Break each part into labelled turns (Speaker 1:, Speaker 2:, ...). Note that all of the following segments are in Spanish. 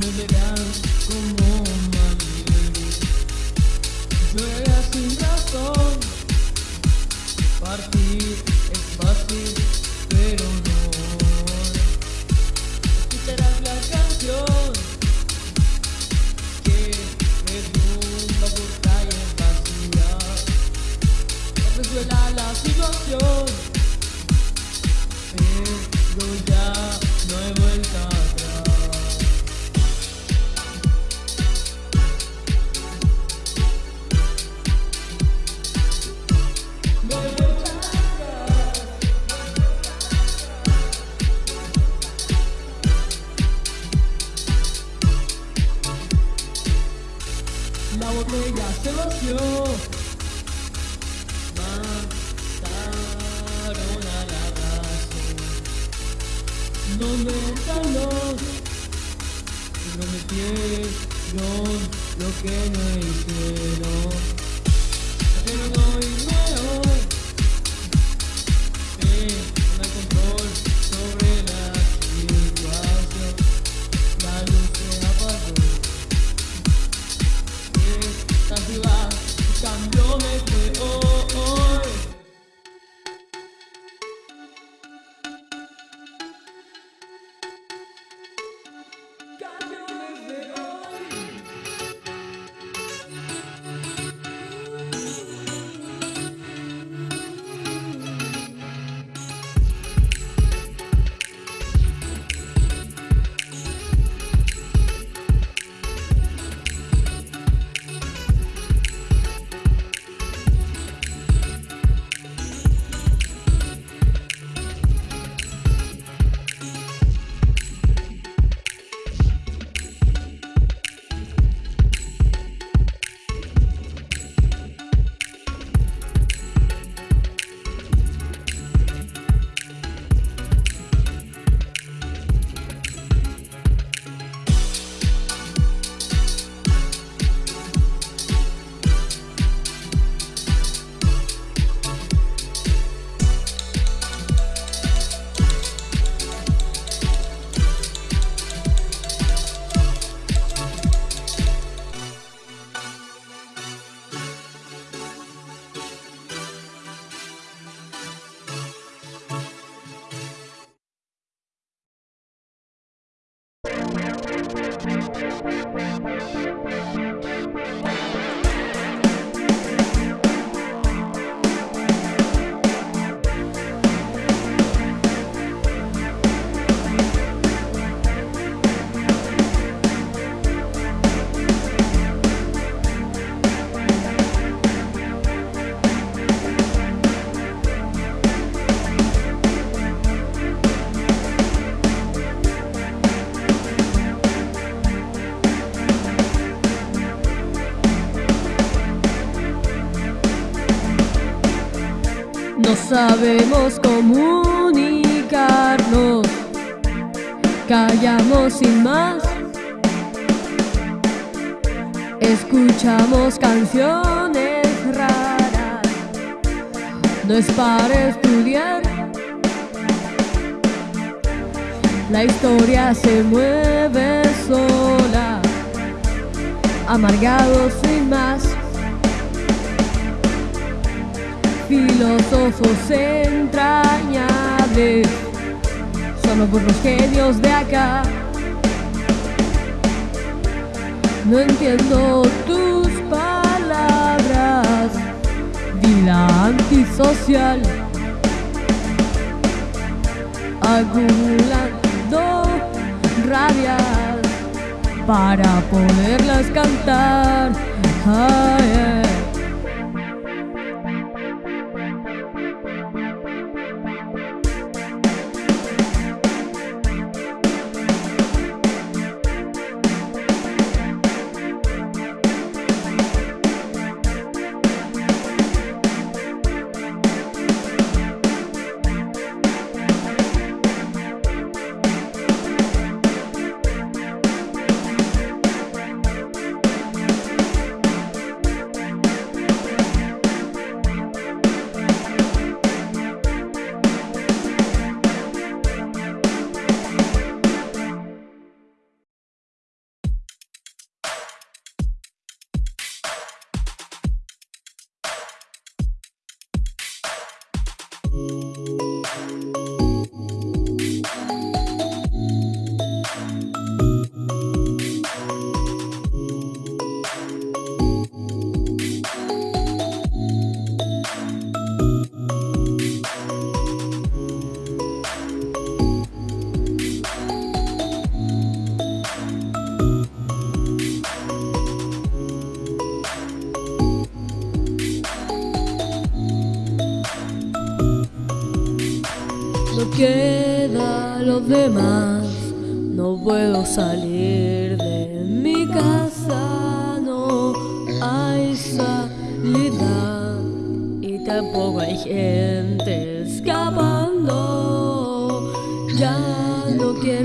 Speaker 1: me down. Prometieron lo que no hicieron. We'll be right back. No sabemos comunicarnos, callamos sin más. Escuchamos canciones raras, no es para estudiar. La historia se mueve sola, amargados sin más. Filósofos entrañables, solo por los genios de acá. No entiendo tus palabras, vida antisocial, acumulando rabias para poderlas cantar.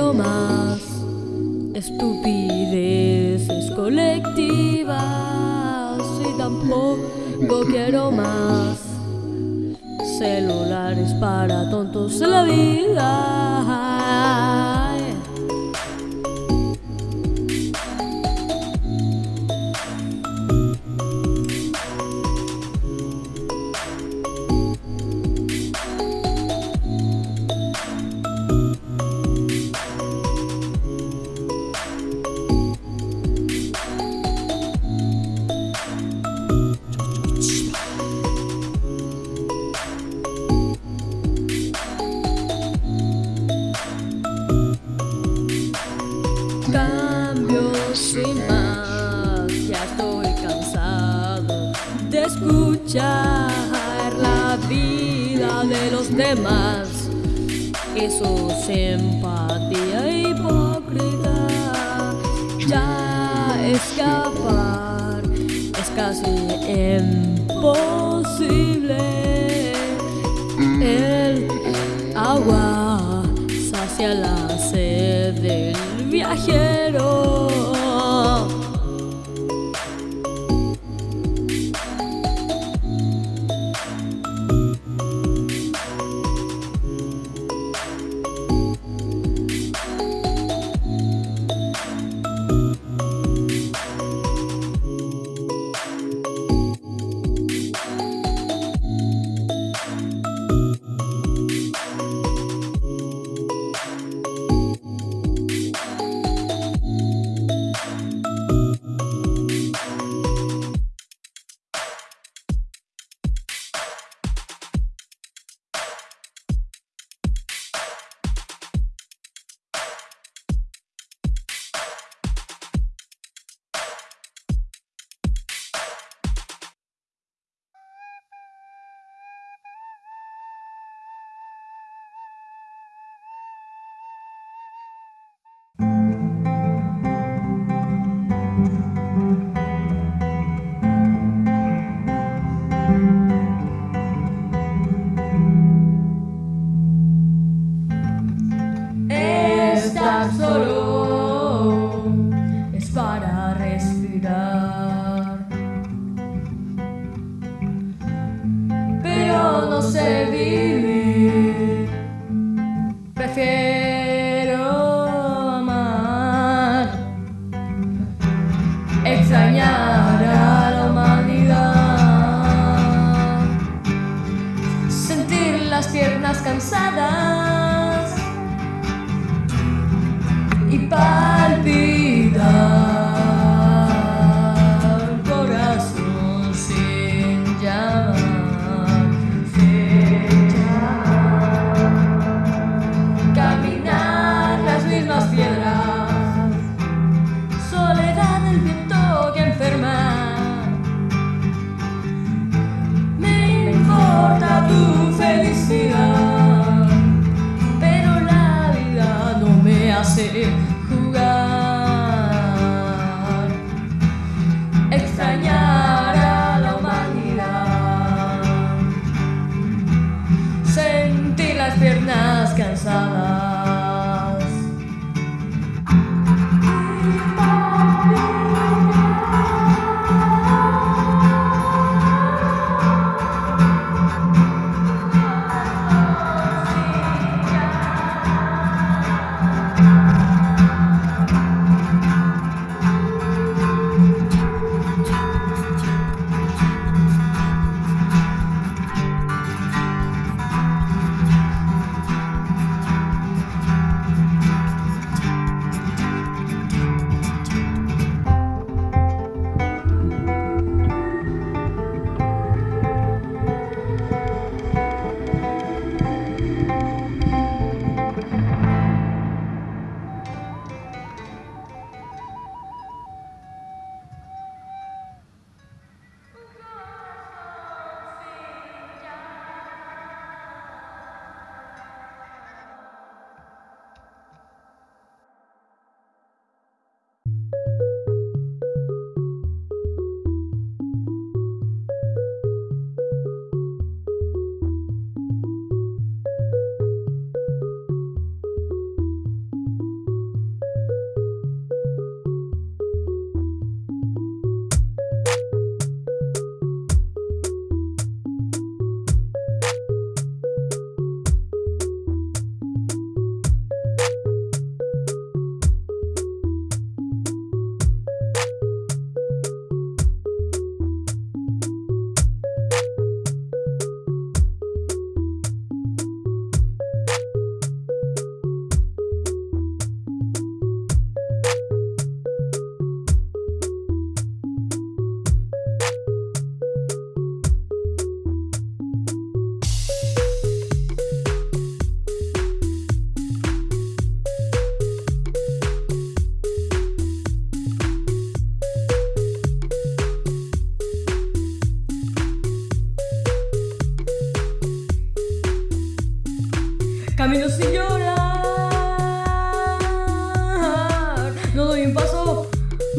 Speaker 1: Más estupideces colectivas y tampoco quiero más celulares para tontos de la vida. Escuchar la vida de los demás y su simpatía hipócrita. Ya escapar es casi imposible. El agua sacia la sed del viajero. No sé vivir.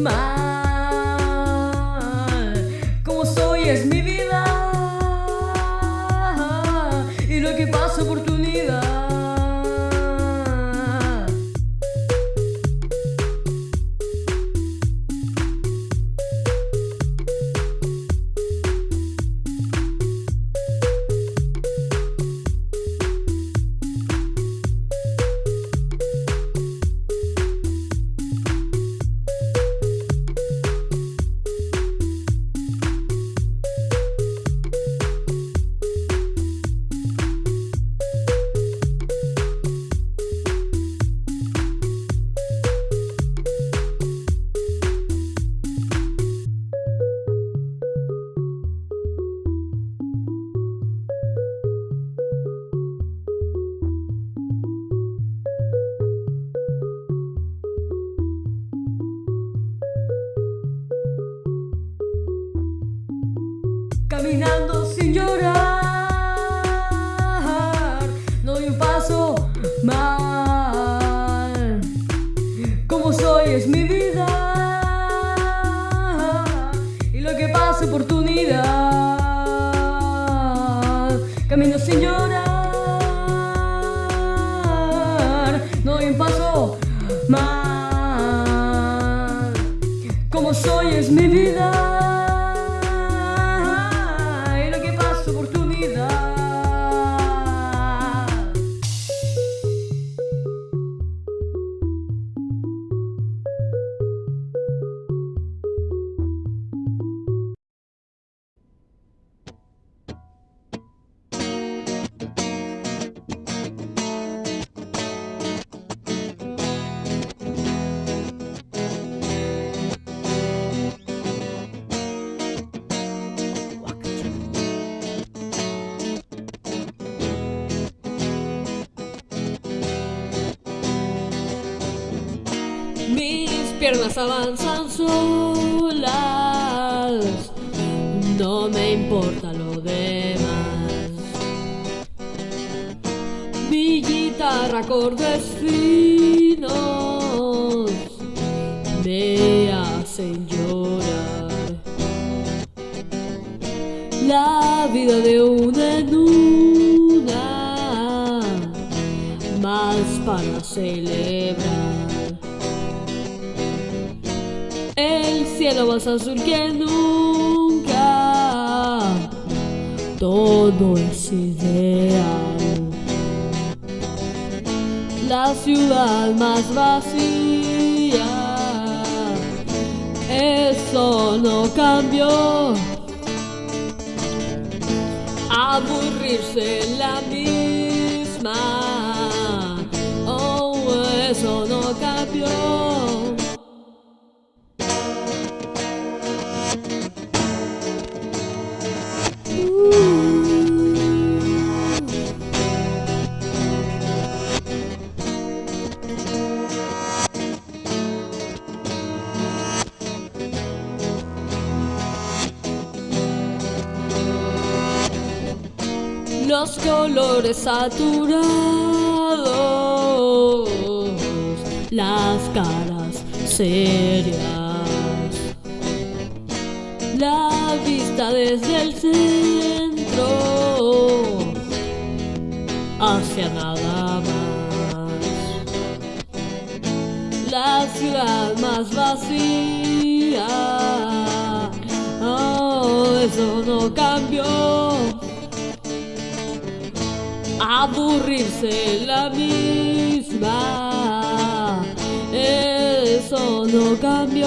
Speaker 1: Mal. Como soy es mi
Speaker 2: piernas avanzan solas, no me importa lo demás. Mi guitarra acordes finos me hacen llorar. La vida de una en una, más para celebrar. Cielo más azul que nunca. Todo es ideal. La ciudad más vacía. Eso no cambió. Aburrirse la misma. Oh, eso no cambió. Colores saturados, las caras serias, la vista desde el centro hacia nada más. La ciudad más vacía, oh, eso no cambió. Aburrirse la misma, eso no cambió,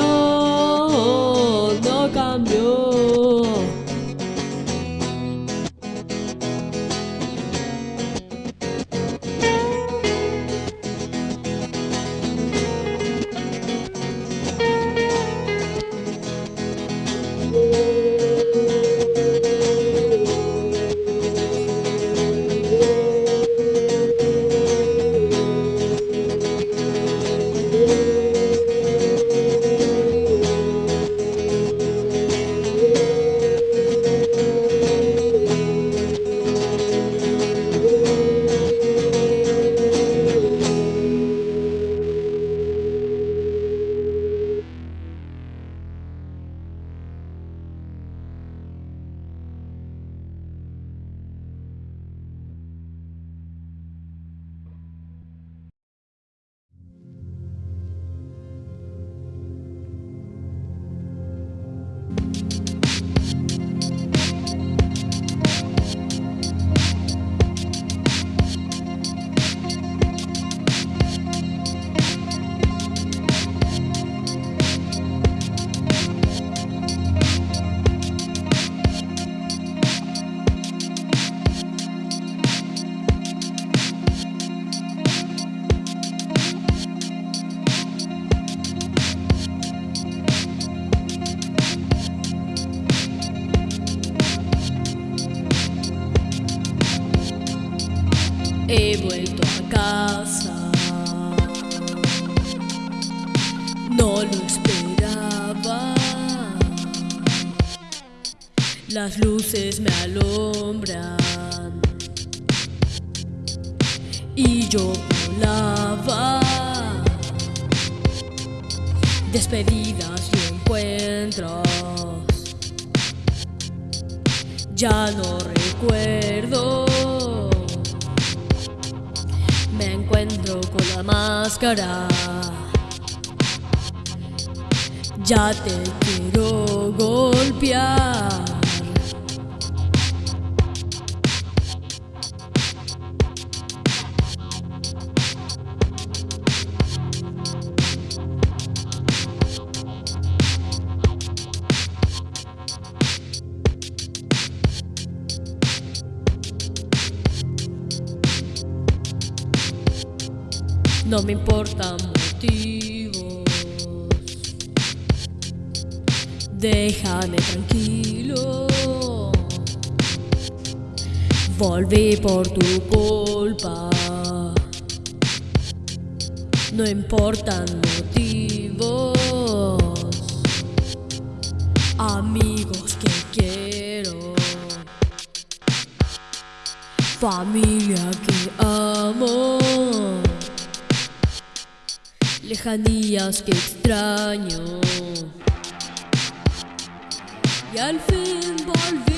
Speaker 2: He vuelto a casa. No lo esperaba. Las luces me alumbran. Y yo volaba. Despedidas y encuentros. Ya no recuerdo. Encuentro con la máscara. Ya te quiero golpear. Me importan motivos. Déjame tranquilo. Volví por tu culpa. No importan motivos. Amigos que quiero. Familia que amo. Lejanías que extraño. Y al fin volví.